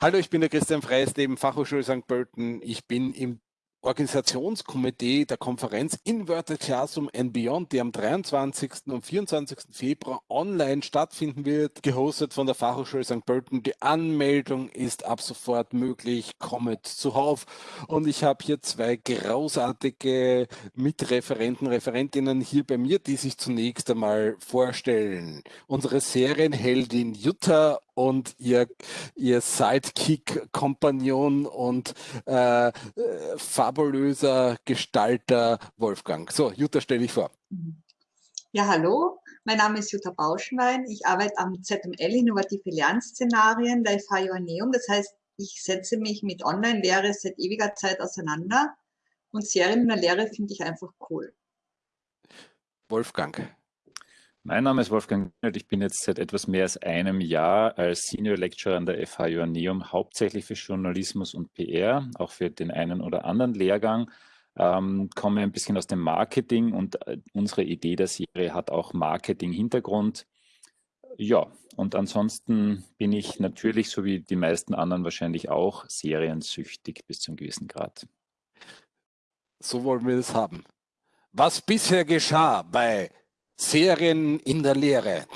Hallo, ich bin der Christian Freisleben, Fachhochschule St. Pölten. Ich bin im Organisationskomitee der Konferenz Inverted Classroom and Beyond, die am 23. und 24. Februar online stattfinden wird, gehostet von der Fachhochschule St. Pölten. Die Anmeldung ist ab sofort möglich. Kommet zuhauf. Und ich habe hier zwei großartige Mitreferenten, Referentinnen hier bei mir, die sich zunächst einmal vorstellen. Unsere Serienheldin Jutta und ihr, ihr Sidekick-Kompagnon und äh, fabulöser Gestalter Wolfgang. So, Jutta, stell dich vor. Ja, hallo, mein Name ist Jutta Bauschenwein. Ich arbeite am ZML Innovative Lernszenarien der FH Joanneum. Das heißt, ich setze mich mit Online-Lehre seit ewiger Zeit auseinander und Serien in der Lehre finde ich einfach cool. Wolfgang. Mein Name ist Wolfgang Ich bin jetzt seit etwas mehr als einem Jahr als Senior Lecturer an der FH Joanneum, hauptsächlich für Journalismus und PR, auch für den einen oder anderen Lehrgang. Ähm, komme ein bisschen aus dem Marketing und äh, unsere Idee der Serie hat auch Marketing-Hintergrund. Ja, und ansonsten bin ich natürlich, so wie die meisten anderen wahrscheinlich auch, seriensüchtig bis zu einem gewissen Grad. So wollen wir es haben. Was bisher geschah bei Serien in der Lehre.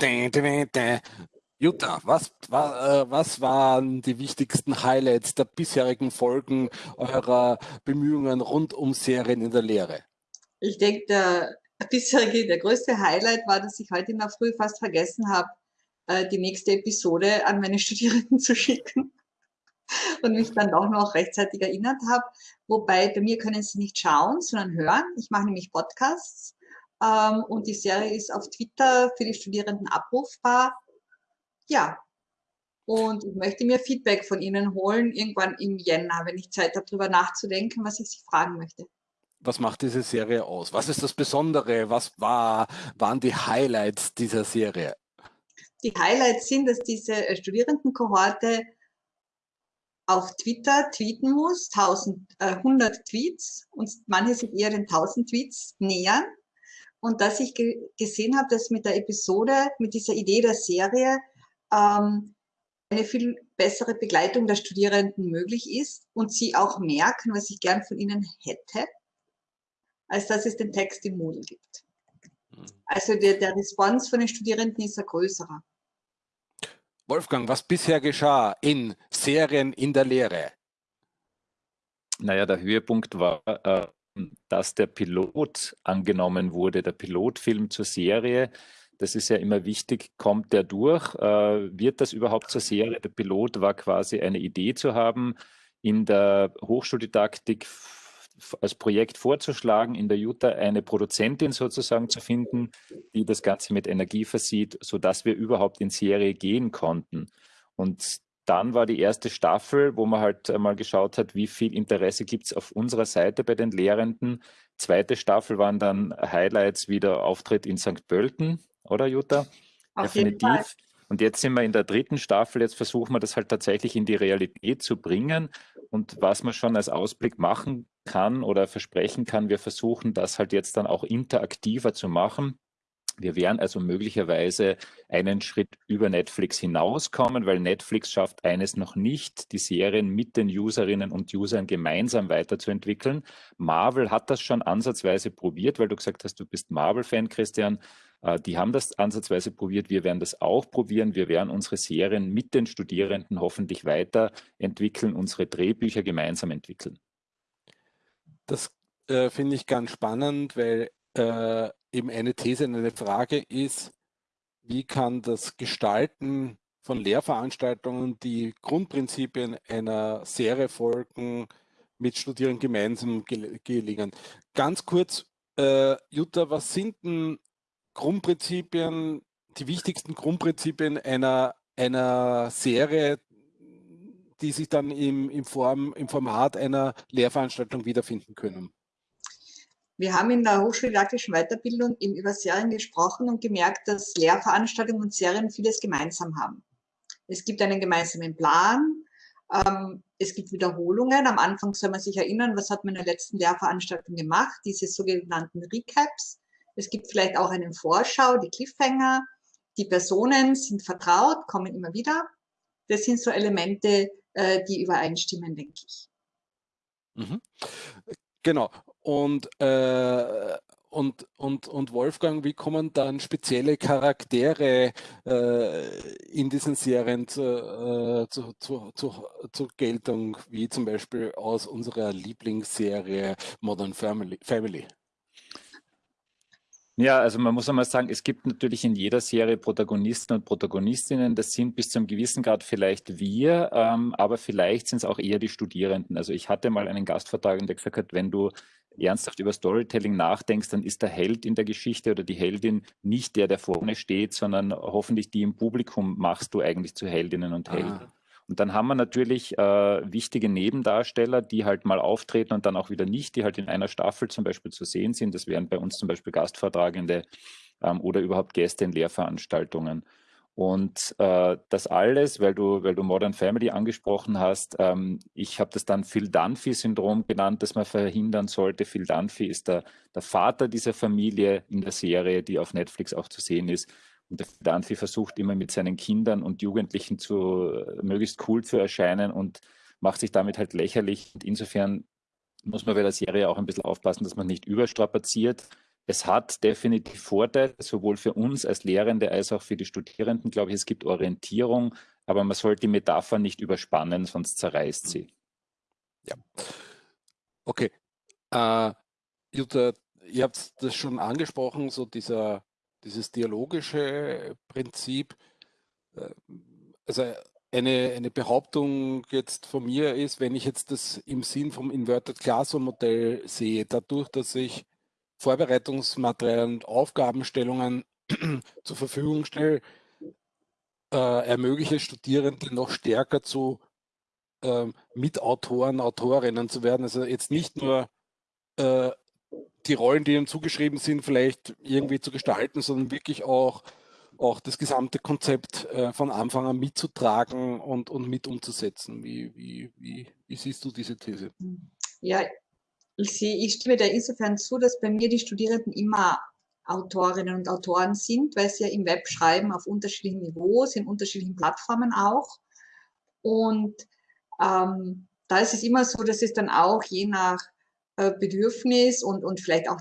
Jutta, was, was, äh, was waren die wichtigsten Highlights der bisherigen Folgen eurer Bemühungen rund um Serien in der Lehre? Ich denke, der bisherige, der größte Highlight war, dass ich heute in der Früh fast vergessen habe, äh, die nächste Episode an meine Studierenden zu schicken und mich dann auch noch rechtzeitig erinnert habe. Wobei bei mir können sie nicht schauen, sondern hören. Ich mache nämlich Podcasts ähm, und die Serie ist auf Twitter für die Studierenden abrufbar. Ja, und ich möchte mir Feedback von Ihnen holen, irgendwann im Jänner, wenn ich Zeit habe, darüber nachzudenken, was ich Sie fragen möchte. Was macht diese Serie aus? Was ist das Besondere? Was war, waren die Highlights dieser Serie? Die Highlights sind, dass diese äh, Studierendenkohorte auf Twitter tweeten muss, 1000, äh, 100 Tweets und manche sich eher den 1000 Tweets nähern und dass ich ge gesehen habe, dass mit der Episode, mit dieser Idee der Serie ähm, eine viel bessere Begleitung der Studierenden möglich ist und sie auch merken, was ich gern von ihnen hätte, als dass es den Text im Moodle gibt. Mhm. Also der, der Response von den Studierenden ist ein größerer. Wolfgang, was bisher geschah in Serien in der Lehre? Naja, der Höhepunkt war äh, dass der Pilot angenommen wurde, der Pilotfilm zur Serie. Das ist ja immer wichtig, kommt der durch? Äh, wird das überhaupt zur Serie? Der Pilot war quasi eine Idee zu haben, in der Hochschuldidaktik als Projekt vorzuschlagen, in der Jutta eine Produzentin sozusagen zu finden, die das Ganze mit Energie versieht, sodass wir überhaupt in Serie gehen konnten. Und dann war die erste Staffel, wo man halt mal geschaut hat, wie viel Interesse gibt es auf unserer Seite bei den Lehrenden. Zweite Staffel waren dann Highlights wie der Auftritt in St. Pölten, oder Jutta? Auf Definitiv. Und jetzt sind wir in der dritten Staffel, jetzt versuchen wir das halt tatsächlich in die Realität zu bringen. Und was man schon als Ausblick machen kann oder versprechen kann, wir versuchen das halt jetzt dann auch interaktiver zu machen. Wir werden also möglicherweise einen Schritt über Netflix hinauskommen, weil Netflix schafft eines noch nicht, die Serien mit den Userinnen und Usern gemeinsam weiterzuentwickeln. Marvel hat das schon ansatzweise probiert, weil du gesagt hast, du bist Marvel-Fan, Christian. Äh, die haben das ansatzweise probiert. Wir werden das auch probieren. Wir werden unsere Serien mit den Studierenden hoffentlich weiterentwickeln, unsere Drehbücher gemeinsam entwickeln. Das äh, finde ich ganz spannend, weil äh, eben eine These, eine Frage ist, wie kann das Gestalten von Lehrveranstaltungen die Grundprinzipien einer Serie folgen, mit Studierenden gemeinsam gelingen. Ganz kurz, äh, Jutta, was sind denn Grundprinzipien, die wichtigsten Grundprinzipien einer, einer Serie, die sich dann im, im, Form, im Format einer Lehrveranstaltung wiederfinden können? Wir haben in der hochschuldidaktischen Weiterbildung eben über Serien gesprochen und gemerkt, dass Lehrveranstaltungen und Serien vieles gemeinsam haben. Es gibt einen gemeinsamen Plan, ähm, es gibt Wiederholungen. Am Anfang soll man sich erinnern, was hat man in der letzten Lehrveranstaltung gemacht, diese sogenannten Recaps. Es gibt vielleicht auch einen Vorschau, die Cliffhanger. Die Personen sind vertraut, kommen immer wieder. Das sind so Elemente, äh, die übereinstimmen, denke ich. Mhm. Genau. Und, äh, und, und, und Wolfgang, wie kommen dann spezielle Charaktere äh, in diesen Serien zu, äh, zu, zu, zu, zur Geltung, wie zum Beispiel aus unserer Lieblingsserie Modern Family? Family? Ja, also man muss einmal sagen, es gibt natürlich in jeder Serie Protagonisten und Protagonistinnen. Das sind bis zu einem gewissen Grad vielleicht wir, ähm, aber vielleicht sind es auch eher die Studierenden. Also ich hatte mal einen Gastvertrag, der gesagt hat, wenn du ernsthaft über Storytelling nachdenkst, dann ist der Held in der Geschichte oder die Heldin nicht der, der vorne steht, sondern hoffentlich die im Publikum machst du eigentlich zu Heldinnen und Helden. Ah. Und dann haben wir natürlich äh, wichtige Nebendarsteller, die halt mal auftreten und dann auch wieder nicht, die halt in einer Staffel zum Beispiel zu sehen sind. Das wären bei uns zum Beispiel Gastvortragende ähm, oder überhaupt Gäste in Lehrveranstaltungen. Und äh, das alles, weil du, weil du Modern Family angesprochen hast, ähm, ich habe das dann Phil Dunphy-Syndrom genannt, das man verhindern sollte. Phil Dunphy ist der, der Vater dieser Familie in der Serie, die auf Netflix auch zu sehen ist. Und der Danfi versucht immer mit seinen Kindern und Jugendlichen zu möglichst cool zu erscheinen und macht sich damit halt lächerlich. Und insofern muss man bei der Serie auch ein bisschen aufpassen, dass man nicht überstrapaziert. Es hat definitiv Vorteile, sowohl für uns als Lehrende als auch für die Studierenden, glaube ich, es gibt Orientierung, aber man sollte die Metapher nicht überspannen, sonst zerreißt sie. Ja. Okay. Äh, Jutta, ihr habt das schon angesprochen, so dieser dieses dialogische Prinzip, äh, also eine, eine Behauptung jetzt von mir ist, wenn ich jetzt das im Sinn vom Inverted Classroom Modell sehe, dadurch, dass ich Vorbereitungsmaterialien und Aufgabenstellungen zur Verfügung stelle, äh, ermögliche Studierende noch stärker zu äh, Mitautoren, Autorinnen zu werden. Also jetzt nicht nur äh, die Rollen, die ihnen zugeschrieben sind, vielleicht irgendwie zu gestalten, sondern wirklich auch, auch das gesamte Konzept äh, von Anfang an mitzutragen und, und mit umzusetzen. Wie, wie, wie, wie siehst du diese These? Ja, ich, sehe, ich stimme da insofern zu, dass bei mir die Studierenden immer Autorinnen und Autoren sind, weil sie ja im Web schreiben auf unterschiedlichen Niveaus, in unterschiedlichen Plattformen auch. Und ähm, da ist es immer so, dass es dann auch je nach äh, Bedürfnis und, und vielleicht auch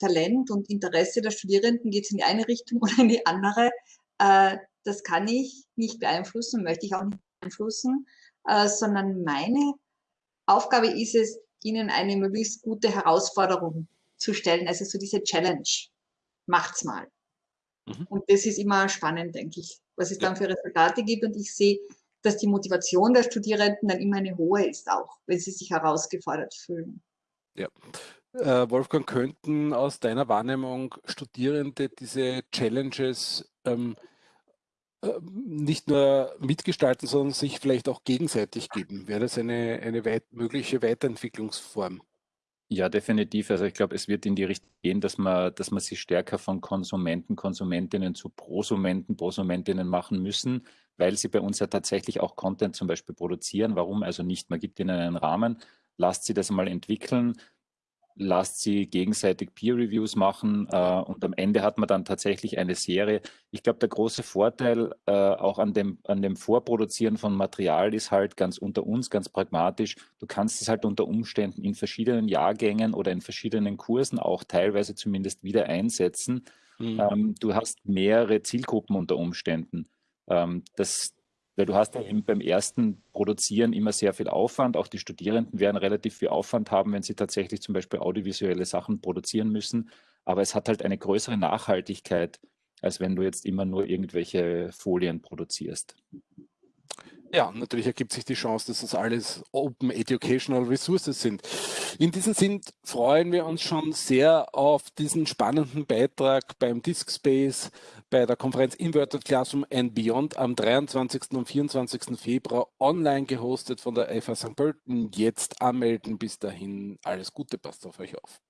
Talent und Interesse der Studierenden geht es in die eine Richtung oder in die andere. Äh, das kann ich nicht beeinflussen, möchte ich auch nicht beeinflussen, äh, sondern meine Aufgabe ist es, ihnen eine möglichst gute Herausforderung zu stellen, also so diese Challenge. Macht's mal. Mhm. Und das ist immer spannend, denke ich, was es dann für Resultate gibt. Und ich sehe, dass die Motivation der Studierenden dann immer eine hohe ist, auch wenn sie sich herausgefordert fühlen. Ja. Äh, Wolfgang, könnten aus deiner Wahrnehmung Studierende diese Challenges ähm, äh, nicht nur mitgestalten, sondern sich vielleicht auch gegenseitig geben? Wäre das eine, eine weit, mögliche Weiterentwicklungsform? Ja, definitiv. Also ich glaube, es wird in die Richtung gehen, dass man, dass man sich stärker von Konsumenten, Konsumentinnen zu Prosumenten, Prosumentinnen machen müssen, weil sie bei uns ja tatsächlich auch Content zum Beispiel produzieren. Warum also nicht? Man gibt ihnen einen Rahmen, lasst sie das mal entwickeln, lasst sie gegenseitig Peer-Reviews machen äh, und am Ende hat man dann tatsächlich eine Serie. Ich glaube, der große Vorteil äh, auch an dem, an dem Vorproduzieren von Material ist halt ganz unter uns, ganz pragmatisch, du kannst es halt unter Umständen in verschiedenen Jahrgängen oder in verschiedenen Kursen auch teilweise zumindest wieder einsetzen. Mhm. Ähm, du hast mehrere Zielgruppen unter Umständen. Ähm, das, weil du hast ja eben beim ersten Produzieren immer sehr viel Aufwand. Auch die Studierenden werden relativ viel Aufwand haben, wenn sie tatsächlich zum Beispiel audiovisuelle Sachen produzieren müssen. Aber es hat halt eine größere Nachhaltigkeit, als wenn du jetzt immer nur irgendwelche Folien produzierst. Ja, natürlich ergibt sich die Chance, dass das alles Open Educational Resources sind. In diesem Sinn freuen wir uns schon sehr auf diesen spannenden Beitrag beim Disk Space bei der Konferenz Inverted Classroom and Beyond am 23. und 24. Februar online gehostet von der FA St. Pölten. Jetzt anmelden. Bis dahin alles Gute, passt auf euch auf.